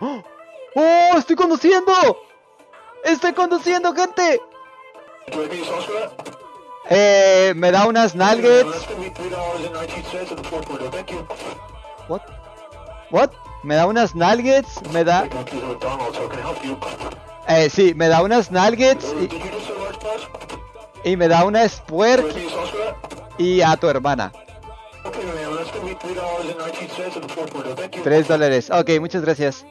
¡Oh! ¡Oh! ¡Estoy conduciendo! ¡Estoy conduciendo, gente! Eh, me da unas nuggets. What? What? Me da unas nuggets, me da... Eh, sí, me da unas nuggets y, y me da una spuerk y a tu hermana. Tres dólares. Ok, muchas gracias.